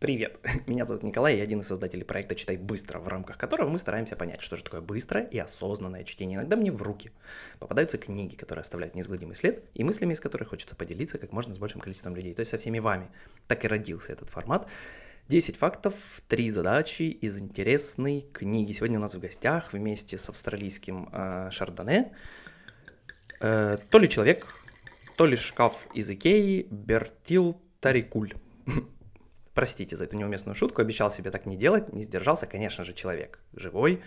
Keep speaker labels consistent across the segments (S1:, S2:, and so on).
S1: Привет, меня зовут Николай, я один из создателей проекта «Читай быстро», в рамках которого мы стараемся понять, что же такое быстрое и осознанное чтение. Иногда мне в руки попадаются книги, которые оставляют неизгладимый след, и мыслями из которых хочется поделиться как можно с большим количеством людей, то есть со всеми вами. Так и родился этот формат. 10 фактов, 3 задачи из интересной книги. Сегодня у нас в гостях вместе с австралийским э, Шардоне э, то ли человек, то ли шкаф из Икеи Бертил Тарикуль. Простите за эту неуместную шутку, обещал себе так не делать, не сдержался, конечно же, человек. Живой,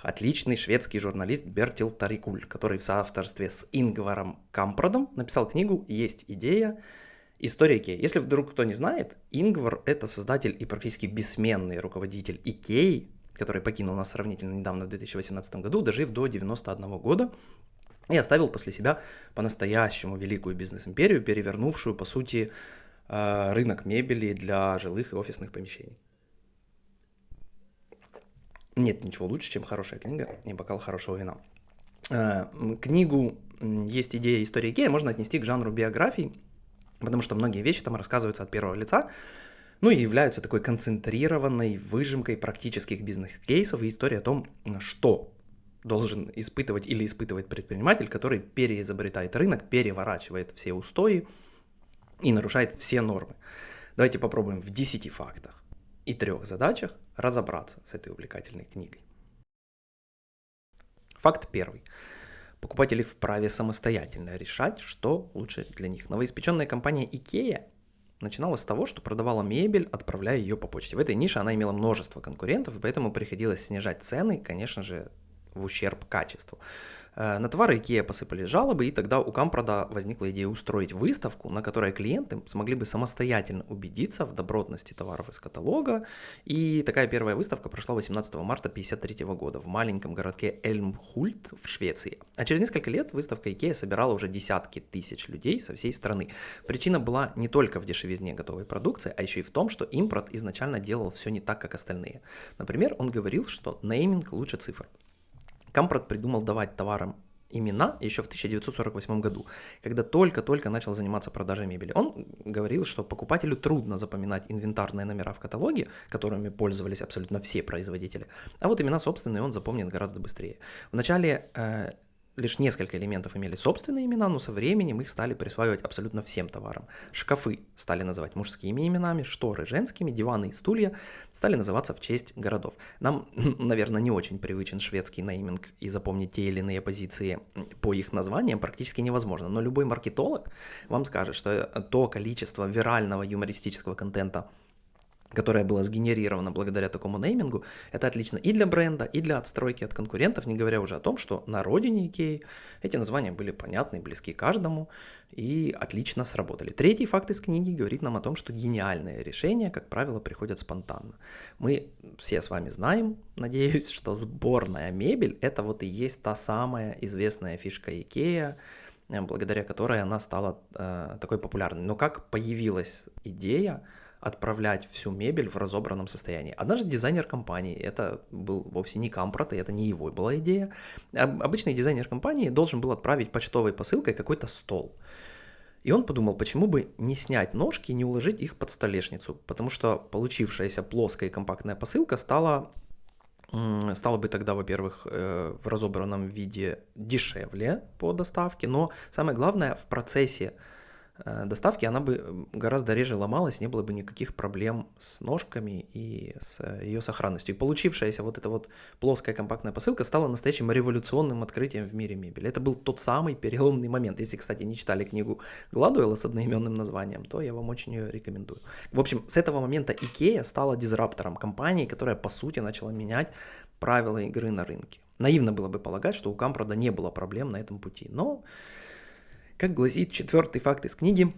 S1: отличный шведский журналист Бертил Тарикуль, который в соавторстве с Ингваром Кампродом написал книгу «Есть идея. История Икеи». Если вдруг кто не знает, Ингвар — это создатель и практически бессменный руководитель Икеи, который покинул нас сравнительно недавно, в 2018 году, дожив до 91 года, и оставил после себя по-настоящему великую бизнес-империю, перевернувшую, по сути, рынок мебели для жилых и офисных помещений. Нет ничего лучше, чем хорошая книга и бокал хорошего вина. Э, книгу «Есть идея истории Икея» можно отнести к жанру биографий, потому что многие вещи там рассказываются от первого лица, ну и являются такой концентрированной выжимкой практических бизнес-кейсов и истории о том, что должен испытывать или испытывает предприниматель, который переизобретает рынок, переворачивает все устои, и нарушает все нормы. Давайте попробуем в 10 фактах и трех задачах разобраться с этой увлекательной книгой. Факт первый. Покупатели вправе самостоятельно решать, что лучше для них. Новоиспеченная компания IKEA начинала с того, что продавала мебель, отправляя ее по почте. В этой нише она имела множество конкурентов, поэтому приходилось снижать цены, конечно же, в ущерб качеству. Э, на товары IKEA посыпали жалобы, и тогда у Кампрода возникла идея устроить выставку, на которой клиенты смогли бы самостоятельно убедиться в добротности товаров из каталога. И такая первая выставка прошла 18 марта 1953 года в маленьком городке Эльмхульт в Швеции. А через несколько лет выставка IKEA собирала уже десятки тысяч людей со всей страны. Причина была не только в дешевизне готовой продукции, а еще и в том, что импорт изначально делал все не так, как остальные. Например, он говорил, что нейминг лучше цифр. Кампрот придумал давать товарам имена еще в 1948 году, когда только-только начал заниматься продажей мебели. Он говорил, что покупателю трудно запоминать инвентарные номера в каталоге, которыми пользовались абсолютно все производители, а вот имена собственные он запомнит гораздо быстрее. Вначале э, лишь несколько элементов имели собственные имена, но со временем их стали присваивать абсолютно всем товарам. Шкафы стали называть мужскими именами, шторы женскими, диваны и стулья стали называться в честь городов. Нам, наверное, не очень привычен шведский нейминг, и запомнить те или иные позиции по их названиям практически невозможно. Но любой маркетолог вам скажет, что то количество вирального юмористического контента, которое было сгенерировано благодаря такому неймингу, это отлично и для бренда, и для отстройки от конкурентов, не говоря уже о том, что на родине Икеи эти названия были понятны, близки каждому и отлично сработали. Третий факт из книги говорит нам о том, что гениальные решения, как правило, приходят спонтанно. Мы все с вами знаем, надеюсь, что сборная мебель это вот и есть та самая известная фишка Икея, благодаря которой она стала э, такой популярной. Но как появилась идея отправлять всю мебель в разобранном состоянии. Однажды дизайнер компании, это был вовсе не Кампрот, и это не его была идея, обычный дизайнер компании должен был отправить почтовой посылкой какой-то стол. И он подумал, почему бы не снять ножки и не уложить их под столешницу, потому что получившаяся плоская и компактная посылка стала стала бы тогда, во-первых, э, в разобранном виде дешевле по доставке, но самое главное, в процессе доставки, она бы гораздо реже ломалась, не было бы никаких проблем с ножками и с э, ее сохранностью. И получившаяся вот эта вот плоская компактная посылка стала настоящим революционным открытием в мире мебели. Это был тот самый переломный момент. Если, кстати, не читали книгу Гладуэлла с одноименным названием, то я вам очень ее рекомендую. В общем, с этого момента Икея стала дизраптором компании, которая, по сути, начала менять правила игры на рынке. Наивно было бы полагать, что у Кампрода не было проблем на этом пути, но как гласит четвертый факт из книги,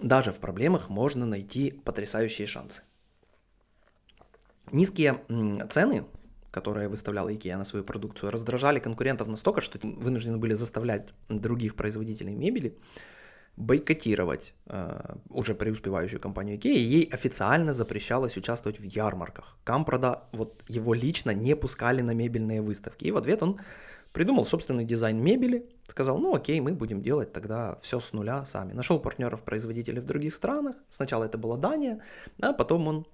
S1: даже в проблемах можно найти потрясающие шансы. Низкие цены, которые выставляла IKEA на свою продукцию, раздражали конкурентов настолько, что вынуждены были заставлять других производителей мебели бойкотировать э, уже преуспевающую компанию IKEA, и ей официально запрещалось участвовать в ярмарках. Кампрода, вот его лично не пускали на мебельные выставки, и в ответ он Придумал собственный дизайн мебели, сказал, ну окей, мы будем делать тогда все с нуля сами. Нашел партнеров-производителей в других странах. Сначала это была Дания, а потом он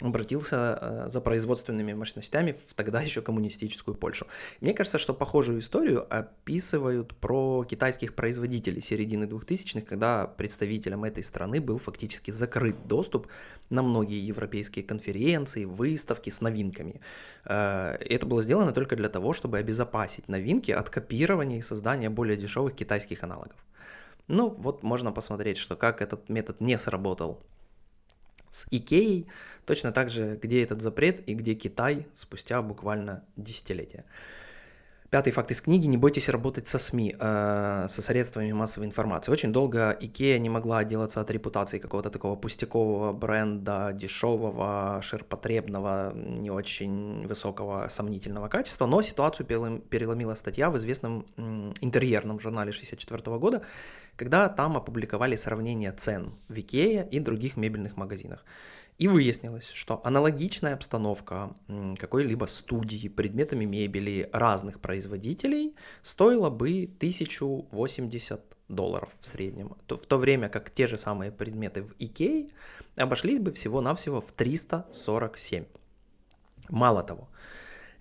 S1: обратился э, за производственными мощностями в тогда еще коммунистическую Польшу. Мне кажется, что похожую историю описывают про китайских производителей середины 2000-х, когда представителям этой страны был фактически закрыт доступ на многие европейские конференции, выставки с новинками. Э, это было сделано только для того, чтобы обезопасить новинки от копирования и создания более дешевых китайских аналогов. Ну, вот можно посмотреть, что как этот метод не сработал с Икеей, точно так же, где этот запрет и где Китай спустя буквально десятилетия. Пятый факт из книги. Не бойтесь работать со СМИ, э, со средствами массовой информации. Очень долго Икея не могла отделаться от репутации какого-то такого пустякового бренда, дешевого, ширпотребного, не очень высокого, сомнительного качества. Но ситуацию переломила статья в известном интерьерном журнале 1964 года, когда там опубликовали сравнение цен в Икее и других мебельных магазинах. И выяснилось, что аналогичная обстановка какой-либо студии предметами мебели разных производителей стоила бы 1080 долларов в среднем, в то время как те же самые предметы в Икее обошлись бы всего-навсего в 347. Мало того,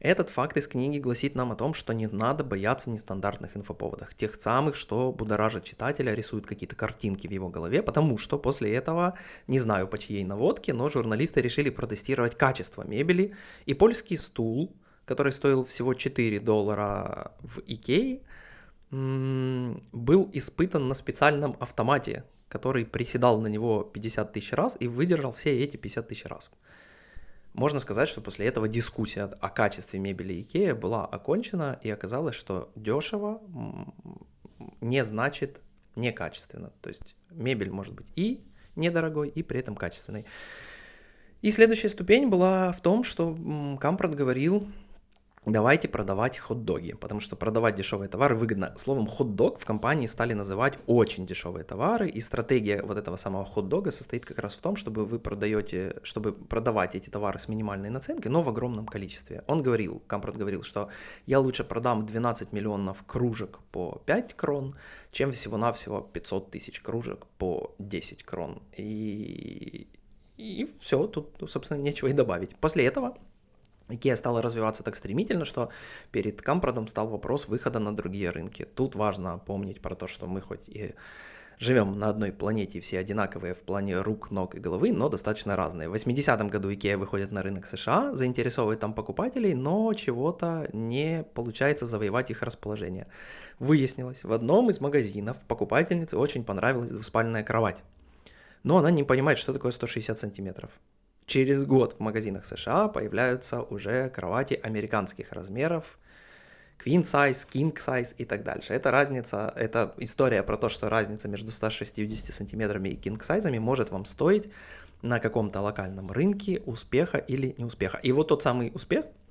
S1: этот факт из книги гласит нам о том, что не надо бояться нестандартных инфоповодов, тех самых, что будоражат читателя, рисуют какие-то картинки в его голове, потому что после этого, не знаю по чьей наводке, но журналисты решили протестировать качество мебели, и польский стул, который стоил всего 4 доллара в Икее, был испытан на специальном автомате, который приседал на него 50 тысяч раз и выдержал все эти 50 тысяч раз. Можно сказать, что после этого дискуссия о качестве мебели Икея была окончена, и оказалось, что дешево не значит некачественно. То есть мебель может быть и недорогой, и при этом качественной. И следующая ступень была в том, что Кампрат говорил давайте продавать хот-доги, потому что продавать дешевые товары выгодно. Словом, хот-дог в компании стали называть очень дешевые товары, и стратегия вот этого самого хот-дога состоит как раз в том, чтобы вы продаете, чтобы продавать эти товары с минимальной наценкой, но в огромном количестве. Он говорил, Кампрат говорил, что я лучше продам 12 миллионов кружек по 5 крон, чем всего-навсего 500 тысяч кружек по 10 крон. И, и все, тут, собственно, нечего и добавить. После этого Икеа стала развиваться так стремительно, что перед Кампродом стал вопрос выхода на другие рынки. Тут важно помнить про то, что мы хоть и живем на одной планете, все одинаковые в плане рук, ног и головы, но достаточно разные. В 80-м году Икеа выходит на рынок США, заинтересовывает там покупателей, но чего-то не получается завоевать их расположение. Выяснилось, в одном из магазинов покупательнице очень понравилась двуспальная кровать. Но она не понимает, что такое 160 сантиметров. Через год в магазинах США появляются уже кровати американских размеров, queen size, king size и так дальше. Это разница, это история про то, что разница между 160 сантиметрами и king size может вам стоить на каком-то локальном рынке успеха или неуспеха. И вот тот самый успех –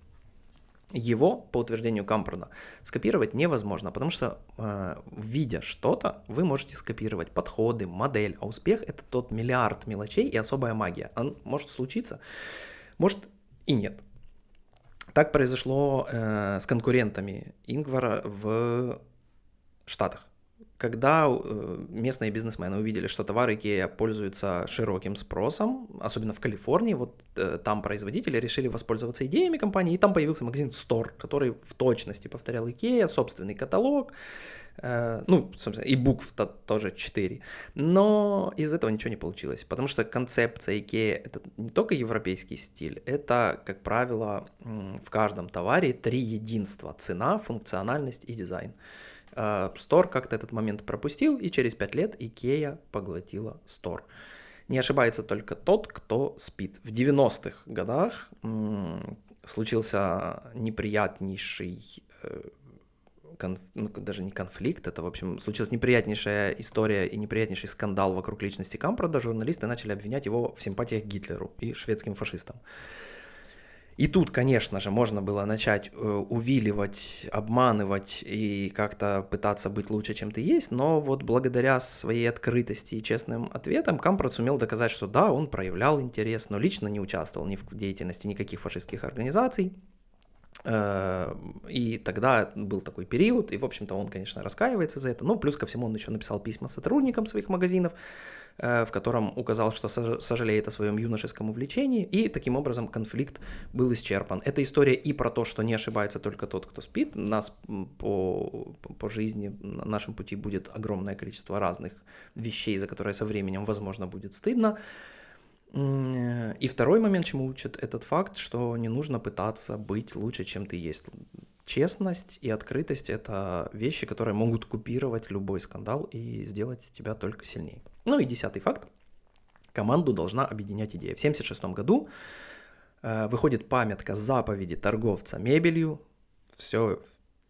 S1: его, по утверждению Кампорда, скопировать невозможно, потому что, э, видя что-то, вы можете скопировать подходы, модель, а успех — это тот миллиард мелочей и особая магия. Он может случиться, может и нет. Так произошло э, с конкурентами Ингвара в Штатах когда э, местные бизнесмены увидели, что товары IKEA пользуются широким спросом, особенно в Калифорнии, вот э, там производители решили воспользоваться идеями компании, и там появился магазин Store, который в точности повторял IKEA, собственный каталог, э, ну, собственно, и букв -то тоже 4. Но из этого ничего не получилось, потому что концепция IKEA это не только европейский стиль, это, как правило, в каждом товаре три единства – цена, функциональность и дизайн. Store как-то этот момент пропустил, и через 5 лет Икея поглотила Store. Не ошибается только тот, кто спит. В 90-х годах случился неприятнейший э, ну, даже не конфликт, это, в общем, случилась неприятнейшая история и неприятнейший скандал вокруг личности Кампрада. Журналисты начали обвинять его в симпатиях Гитлеру и шведским фашистам. И тут, конечно же, можно было начать э, увиливать, обманывать и как-то пытаться быть лучше, чем ты есть, но вот благодаря своей открытости и честным ответам Кампрат сумел доказать, что да, он проявлял интерес, но лично не участвовал ни в деятельности никаких фашистских организаций, и тогда был такой период, и, в общем-то, он, конечно, раскаивается за это. Ну, плюс ко всему, он еще написал письма сотрудникам своих магазинов, э, в котором указал, что сожалеет о своем юношеском увлечении, и таким образом конфликт был исчерпан. Это история и про то, что не ошибается только тот, кто спит. Нас по, по жизни, на нашем пути будет огромное количество разных вещей, за которые со временем, возможно, будет стыдно. И второй момент, чему учит этот факт, что не нужно пытаться быть лучше, чем ты есть. Честность и открытость — это вещи, которые могут купировать любой скандал и сделать тебя только сильнее. Ну и десятый факт. Команду должна объединять идея. В 1976 году э, выходит памятка заповеди торговца мебелью. Все,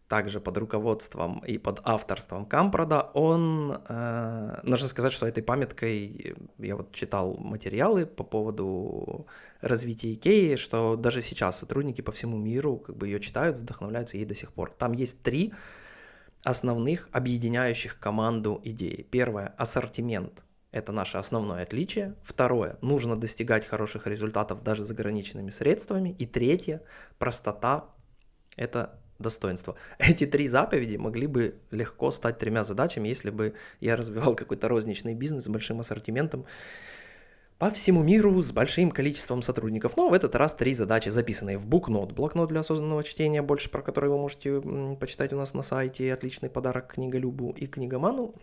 S1: также под руководством и под авторством Кампрода, он, э, нужно сказать, что этой памяткой, я вот читал материалы по поводу развития Икеи, что даже сейчас сотрудники по всему миру как бы ее читают, вдохновляются ей до сих пор. Там есть три основных объединяющих команду идеи. Первое – ассортимент. Это наше основное отличие. Второе – нужно достигать хороших результатов даже с ограниченными средствами. И третье – простота. Это достоинства. Эти три заповеди могли бы легко стать тремя задачами, если бы я развивал какой-то розничный бизнес с большим ассортиментом по всему миру с большим количеством сотрудников. Но в этот раз три задачи, записанные в букнот. Блокнот для осознанного чтения, больше про который вы можете почитать у нас на сайте. Отличный подарок книголюбу и книгоману.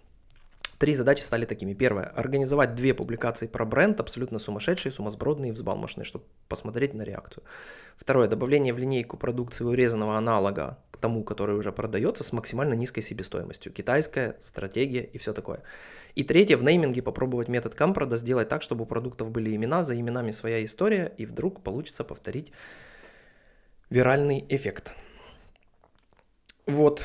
S1: Три задачи стали такими. Первое. Организовать две публикации про бренд, абсолютно сумасшедшие, сумасбродные и взбалмошные, чтобы посмотреть на реакцию. Второе. Добавление в линейку продукции урезанного аналога к тому, который уже продается, с максимально низкой себестоимостью. Китайская стратегия и все такое. И третье. В нейминге попробовать метод Кампрода сделать так, чтобы у продуктов были имена, за именами своя история, и вдруг получится повторить виральный эффект. Вот.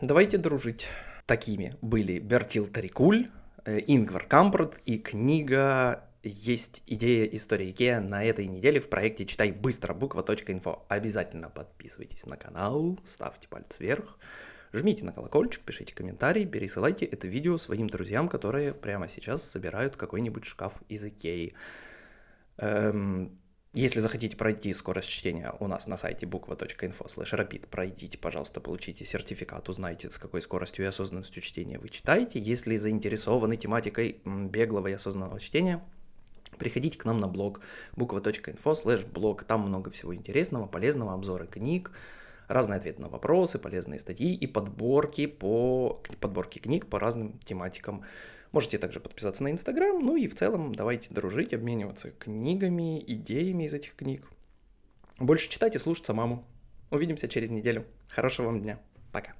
S1: Давайте дружить. Такими были Бертил Тарикуль, э, Ингвар Кампрат и книга «Есть идея истории Икеа» на этой неделе в проекте «Читай быстро» буква.инфо. Обязательно подписывайтесь на канал, ставьте палец вверх, жмите на колокольчик, пишите комментарии, пересылайте это видео своим друзьям, которые прямо сейчас собирают какой-нибудь шкаф из Икеи. Эм, если захотите пройти скорость чтения у нас на сайте буква.info slash rapid, пройдите, пожалуйста, получите сертификат, узнайте, с какой скоростью и осознанностью чтения вы читаете. Если заинтересованы тематикой беглого и осознанного чтения, приходите к нам на блог буква.info slash блог. Там много всего интересного, полезного, обзоры книг, разные ответы на вопросы, полезные статьи и подборки, по, подборки книг по разным тематикам Можете также подписаться на Инстаграм, ну и в целом давайте дружить, обмениваться книгами, идеями из этих книг. Больше читать и слушаться маму. Увидимся через неделю. Хорошего вам дня. Пока.